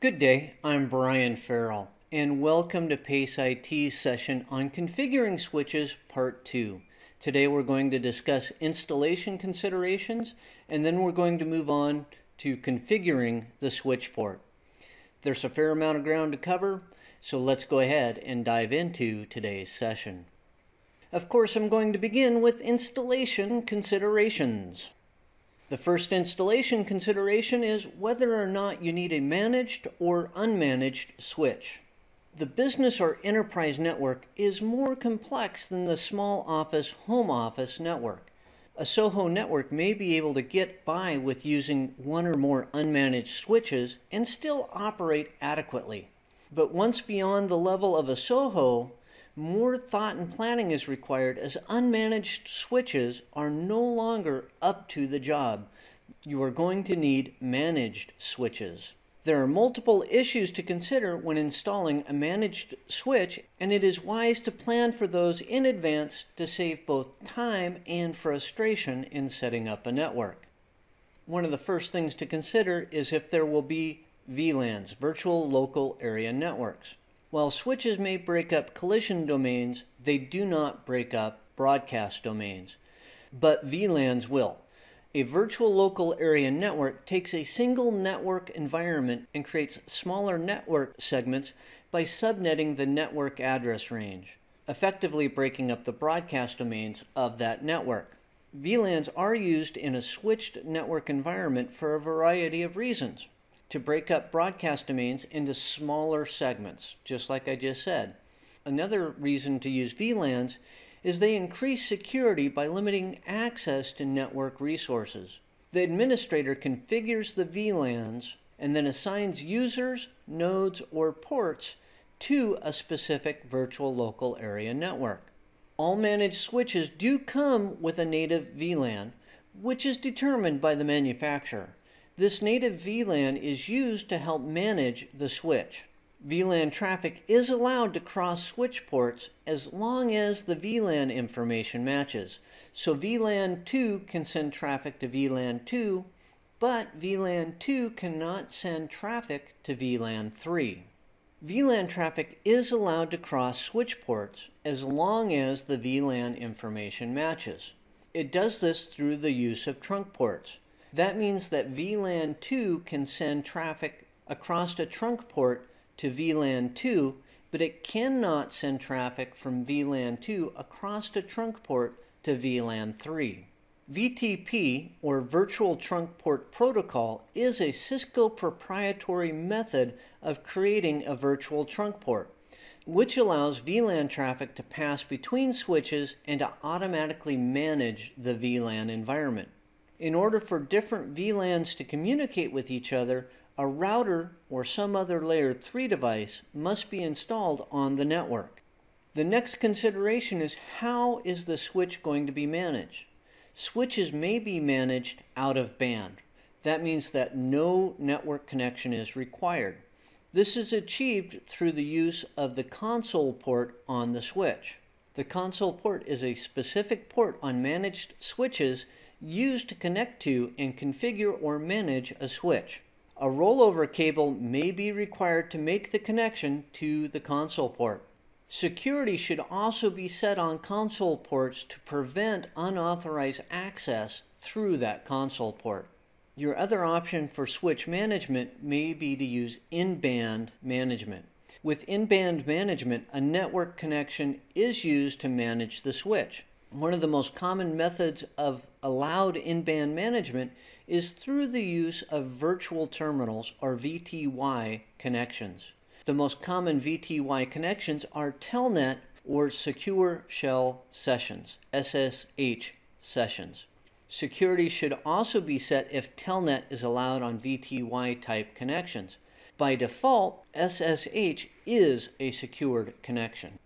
Good day, I'm Brian Farrell, and welcome to PACE IT's session on Configuring Switches Part 2. Today we're going to discuss installation considerations, and then we're going to move on to configuring the switch port. There's a fair amount of ground to cover, so let's go ahead and dive into today's session. Of course, I'm going to begin with installation considerations. The first installation consideration is whether or not you need a managed or unmanaged switch. The business or enterprise network is more complex than the small office home office network. A SOHO network may be able to get by with using one or more unmanaged switches and still operate adequately. But once beyond the level of a SOHO, more thought and planning is required as unmanaged switches are no longer up to the job. You are going to need managed switches. There are multiple issues to consider when installing a managed switch, and it is wise to plan for those in advance to save both time and frustration in setting up a network. One of the first things to consider is if there will be VLANs, Virtual Local Area Networks. While switches may break up collision domains, they do not break up broadcast domains. But VLANs will. A virtual local area network takes a single network environment and creates smaller network segments by subnetting the network address range, effectively breaking up the broadcast domains of that network. VLANs are used in a switched network environment for a variety of reasons to break up broadcast domains into smaller segments, just like I just said. Another reason to use VLANs is they increase security by limiting access to network resources. The administrator configures the VLANs and then assigns users, nodes, or ports to a specific virtual local area network. All managed switches do come with a native VLAN, which is determined by the manufacturer. This native VLAN is used to help manage the switch. VLAN traffic is allowed to cross switch ports as long as the VLAN information matches. So VLAN 2 can send traffic to VLAN 2, but VLAN 2 cannot send traffic to VLAN 3. VLAN traffic is allowed to cross switch ports as long as the VLAN information matches. It does this through the use of trunk ports. That means that VLAN 2 can send traffic across a trunk port to VLAN 2, but it cannot send traffic from VLAN 2 across a trunk port to VLAN 3. VTP, or Virtual Trunk Port Protocol, is a Cisco proprietary method of creating a virtual trunk port, which allows VLAN traffic to pass between switches and to automatically manage the VLAN environment. In order for different VLANs to communicate with each other, a router or some other layer 3 device must be installed on the network. The next consideration is how is the switch going to be managed? Switches may be managed out of band. That means that no network connection is required. This is achieved through the use of the console port on the switch. The console port is a specific port on managed switches used to connect to and configure or manage a switch. A rollover cable may be required to make the connection to the console port. Security should also be set on console ports to prevent unauthorized access through that console port. Your other option for switch management may be to use in-band management. With in-band management, a network connection is used to manage the switch. One of the most common methods of allowed in-band management is through the use of virtual terminals or VTY connections. The most common VTY connections are Telnet or Secure Shell Sessions, SSH sessions. Security should also be set if Telnet is allowed on VTY type connections. By default, SSH is a secured connection.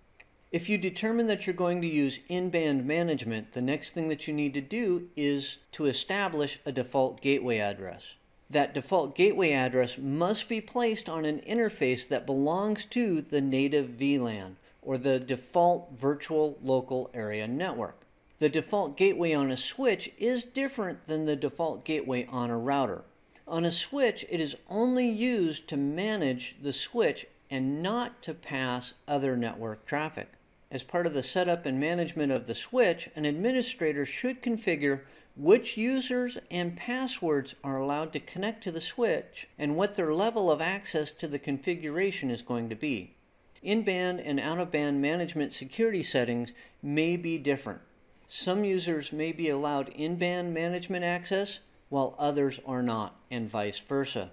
If you determine that you're going to use in-band management, the next thing that you need to do is to establish a default gateway address. That default gateway address must be placed on an interface that belongs to the native VLAN, or the default virtual local area network. The default gateway on a switch is different than the default gateway on a router. On a switch, it is only used to manage the switch and not to pass other network traffic. As part of the setup and management of the switch, an administrator should configure which users and passwords are allowed to connect to the switch and what their level of access to the configuration is going to be. In-band and out-of-band management security settings may be different. Some users may be allowed in-band management access while others are not, and vice versa.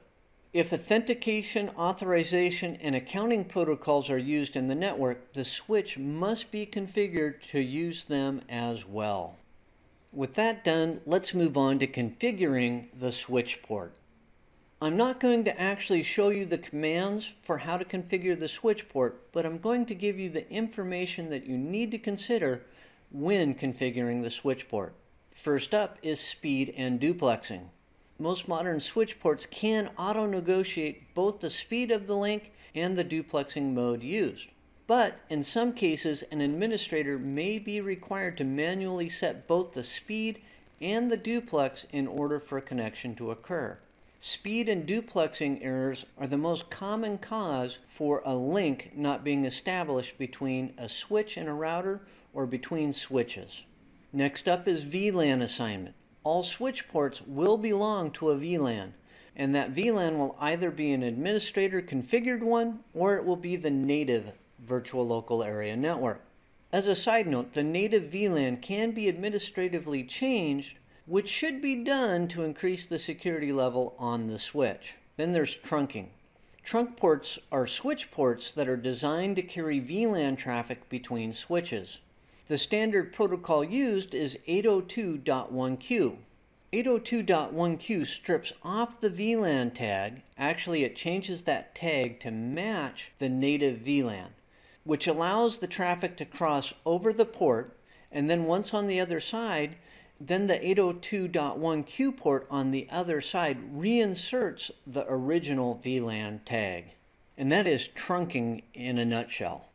If authentication, authorization, and accounting protocols are used in the network, the switch must be configured to use them as well. With that done, let's move on to configuring the switch port. I'm not going to actually show you the commands for how to configure the switch port, but I'm going to give you the information that you need to consider when configuring the switch port. First up is speed and duplexing most modern switch ports can auto-negotiate both the speed of the link and the duplexing mode used. But in some cases, an administrator may be required to manually set both the speed and the duplex in order for a connection to occur. Speed and duplexing errors are the most common cause for a link not being established between a switch and a router or between switches. Next up is VLAN assignment all switch ports will belong to a VLAN, and that VLAN will either be an administrator configured one or it will be the native virtual local area network. As a side note, the native VLAN can be administratively changed, which should be done to increase the security level on the switch. Then there's trunking. Trunk ports are switch ports that are designed to carry VLAN traffic between switches. The standard protocol used is 802.1q. 802.1q strips off the VLAN tag. Actually, it changes that tag to match the native VLAN, which allows the traffic to cross over the port, and then once on the other side, then the 802.1q port on the other side reinserts the original VLAN tag. And that is trunking in a nutshell.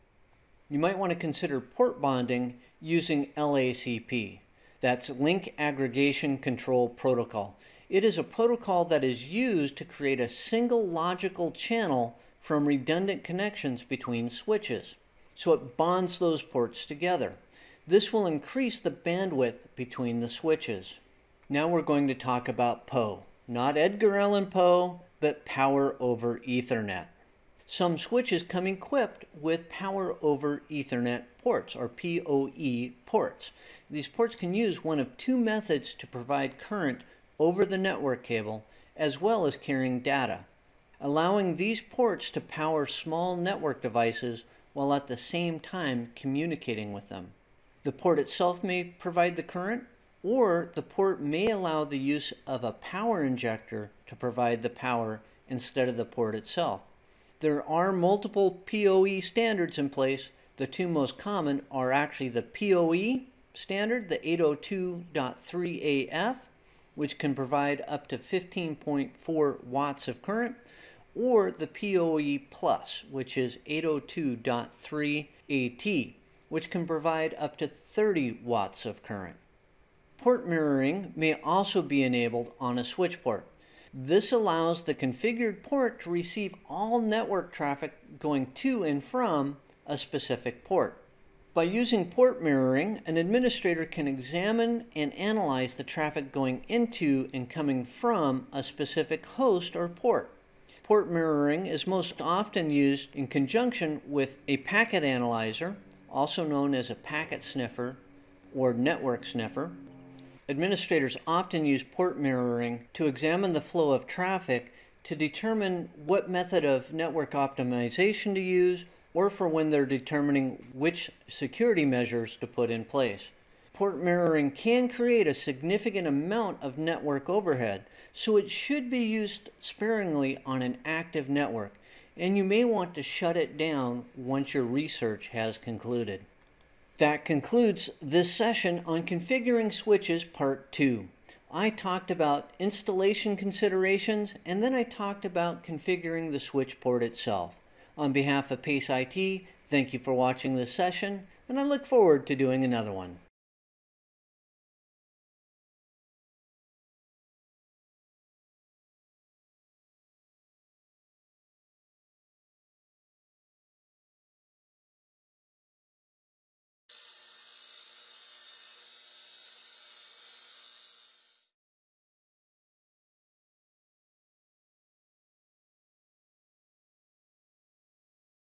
You might want to consider port bonding using LACP. That's Link Aggregation Control Protocol. It is a protocol that is used to create a single logical channel from redundant connections between switches. So it bonds those ports together. This will increase the bandwidth between the switches. Now we're going to talk about PoE. Not Edgar Allan Poe, but Power over Ethernet. Some switches come equipped with Power over Ethernet ports, or PoE ports. These ports can use one of two methods to provide current over the network cable, as well as carrying data, allowing these ports to power small network devices while at the same time communicating with them. The port itself may provide the current, or the port may allow the use of a power injector to provide the power instead of the port itself. There are multiple PoE standards in place the two most common are actually the PoE standard, the 802.3AF, which can provide up to 15.4 watts of current, or the PoE Plus, which is 802.3AT, which can provide up to 30 watts of current. Port mirroring may also be enabled on a switch port. This allows the configured port to receive all network traffic going to and from a specific port. By using port mirroring, an administrator can examine and analyze the traffic going into and coming from a specific host or port. Port mirroring is most often used in conjunction with a packet analyzer, also known as a packet sniffer or network sniffer. Administrators often use port mirroring to examine the flow of traffic to determine what method of network optimization to use or for when they're determining which security measures to put in place. Port mirroring can create a significant amount of network overhead, so it should be used sparingly on an active network, and you may want to shut it down once your research has concluded. That concludes this session on configuring switches part 2. I talked about installation considerations and then I talked about configuring the switch port itself. On behalf of PACE IT, thank you for watching this session, and I look forward to doing another one.